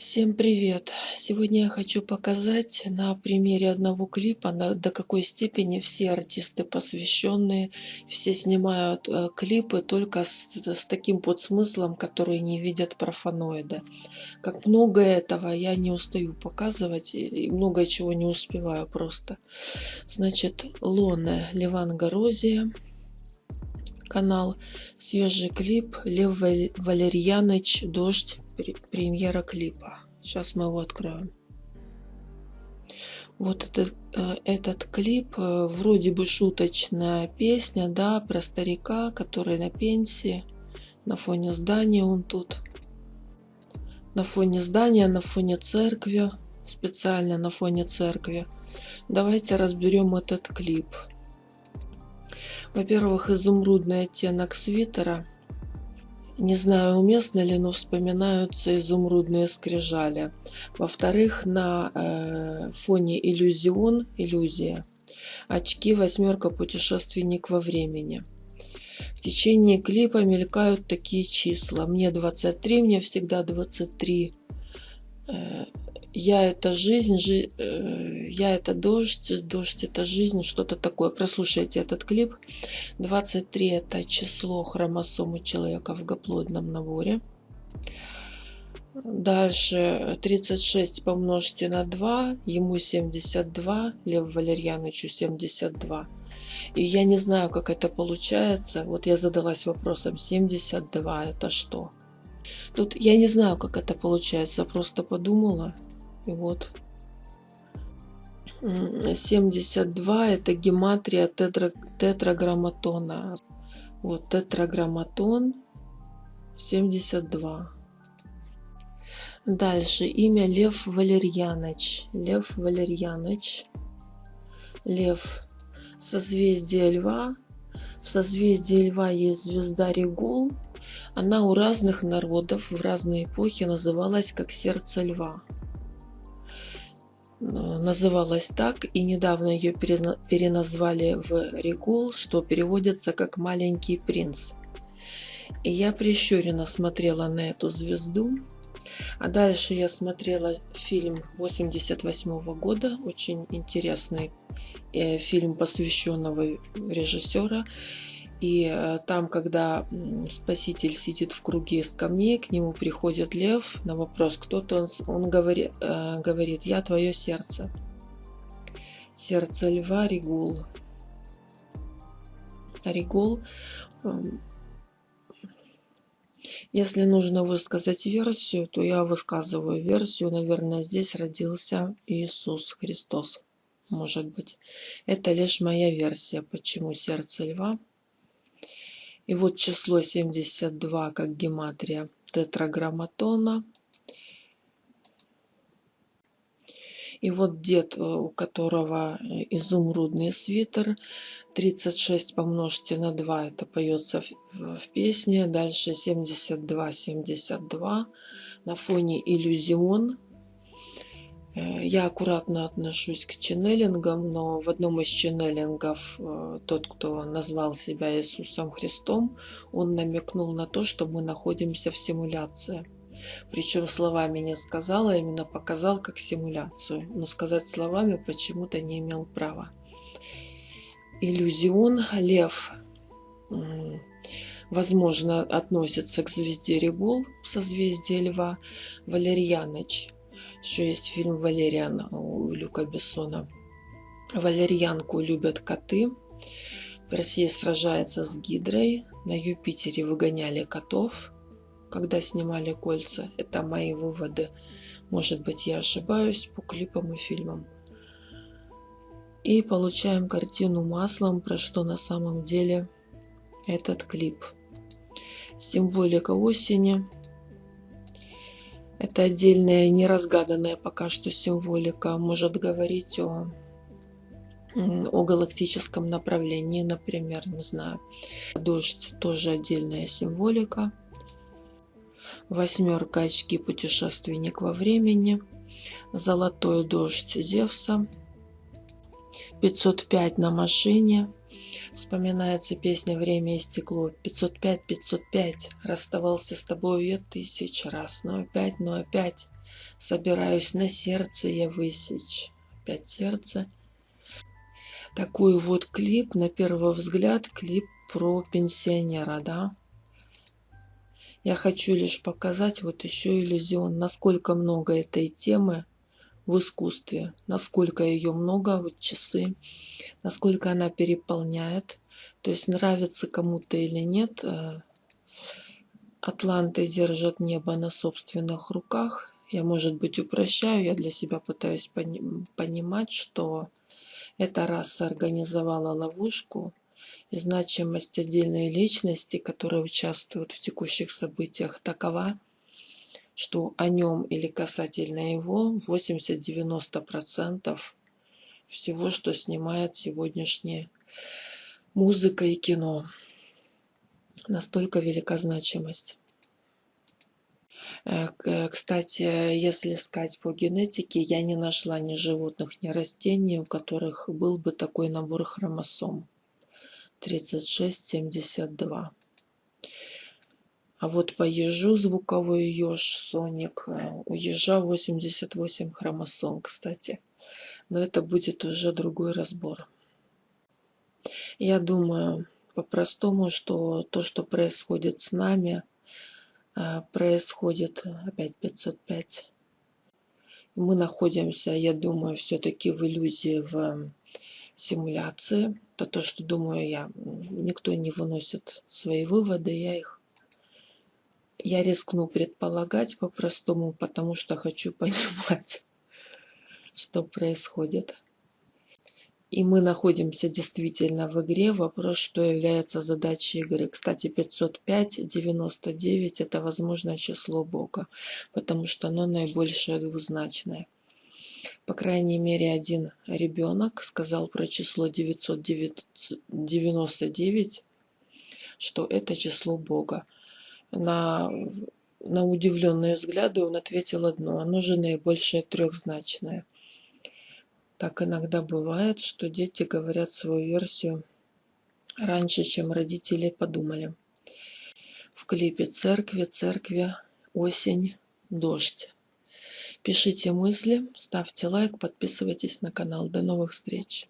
Всем привет! Сегодня я хочу показать на примере одного клипа, на, до какой степени все артисты посвященные, все снимают э, клипы только с, с таким подсмыслом, который не видят профаноиды. Как много этого я не устаю показывать, и много чего не успеваю просто. Значит, Лона Ливан Горозия канал, свежий клип Лев Валерьяныч «Дождь» премьера клипа. Сейчас мы его откроем. Вот этот, э, этот клип, э, вроде бы шуточная песня, да, про старика, который на пенсии. На фоне здания он тут. На фоне здания, на фоне церкви. Специально на фоне церкви. Давайте разберем этот клип. Во-первых, изумрудный оттенок свитера – не знаю, уместно ли, но вспоминаются изумрудные скрижали. Во-вторых, на э, фоне иллюзион, иллюзия, очки восьмерка путешественник во времени. В течение клипа мелькают такие числа. Мне 23, мне всегда 23 я это жизнь, жи, э, я это дождь, дождь это жизнь, что-то такое. Прослушайте этот клип. 23 это число хромосомы человека в гаплодном наборе. Дальше 36 помножьте на 2, ему 72, Лев Валерьяновичу 72. И я не знаю, как это получается. Вот я задалась вопросом, 72 это что? Тут я не знаю, как это получается, просто подумала. И вот 72 это гематрия тетра, тетраграмматона. Вот тетраграмматон 72. Дальше имя Лев Валерьяныч. Лев Валерьяныч. Лев. Созвездие Льва. В созвездии Льва есть звезда Регул. Она у разных народов в разные эпохи называлась как сердце льва. Называлась так, и недавно ее переназвали в Регул, что переводится как «маленький принц». И я прищуренно смотрела на эту звезду. А дальше я смотрела фильм 88 -го года, очень интересный э, фильм посвященного режиссера. И э, там, когда спаситель сидит в круге из камней, к нему приходит лев на вопрос, кто то он, он говорит, э, говорит, я твое сердце. Сердце льва Ригул. Ригул. Эм, если нужно высказать версию, то я высказываю версию. Наверное, здесь родился Иисус Христос. Может быть. Это лишь моя версия, почему сердце льва и вот число 72 как гематрия тетраграмматона. И вот дед, э, у которого э, изумрудный свитер, 36 помножьте на 2, это поется в, в песне. Дальше 72, 72. На фоне иллюзион я аккуратно отношусь к ченнелингам, но в одном из ченнелингов э, тот, кто назвал себя Иисусом Христом, он намекнул на то, что мы находимся в симуляции. Причем словами не сказал, а именно показал как симуляцию. Но сказать словами почему-то не имел права. Иллюзион Лев возможно относится к звезде Регул, созвездие Льва, Валерьяныч – еще есть фильм «Валериан» у Люка Бессона. Валерьянку любят коты. Россия сражается с Гидрой. На Юпитере выгоняли котов, когда снимали кольца. Это мои выводы. Может быть, я ошибаюсь по клипам и фильмам. И получаем картину маслом, про что на самом деле этот клип. Символика осени – это отдельная неразгаданная пока что символика может говорить о, о галактическом направлении, например, не знаю. Дождь тоже отдельная символика. Восьмерка очки путешественник во времени. Золотой дождь Зевса. 505 на машине. Вспоминается песня «Время и стекло». 505, 505. Расставался с тобой я тысяч раз. Но опять, но опять. Собираюсь на сердце я высечь. Опять сердце. Такой вот клип, на первый взгляд, клип про пенсионера, да. Я хочу лишь показать вот еще иллюзион, насколько много этой темы в искусстве, насколько ее много, вот часы, насколько она переполняет. То есть нравится кому-то или нет, э, атланты держат небо на собственных руках. Я, может быть, упрощаю, я для себя пытаюсь понимать, что эта раса организовала ловушку, и значимость отдельной личности, которая участвует в текущих событиях, такова, что о нем или касательно его 80-90% всего, что снимает сегодняшняя музыка и кино. Настолько велика значимость. Э, кстати, если искать по генетике, я не нашла ни животных, ни растений, у которых был бы такой набор хромосом. 3672. А вот по ежу звуковой еж Соник э, у ежа 88 хромосом, кстати. Но это будет уже другой разбор. Я думаю по-простому, что то, что происходит с нами, э, происходит опять 505. Мы находимся, я думаю, все-таки в иллюзии, в симуляции это то, что думаю я. Никто не выносит свои выводы, я их я рискну предполагать по-простому, потому что хочу понимать, что происходит. И мы находимся действительно в игре. Вопрос, что является задачей игры. Кстати, 505, 99 это возможное число Бога, потому что оно наибольшее двузначное. По крайней мере, один ребенок сказал про число 999, что это число Бога. На, на удивленные взгляды он ответил одно, оно же наибольшее трехзначное. Так иногда бывает, что дети говорят свою версию раньше, чем родители подумали. В клипе «Церкви», «Церкви», «Осень», «Дождь». Пишите мысли, ставьте лайк, подписывайтесь на канал. До новых встреч!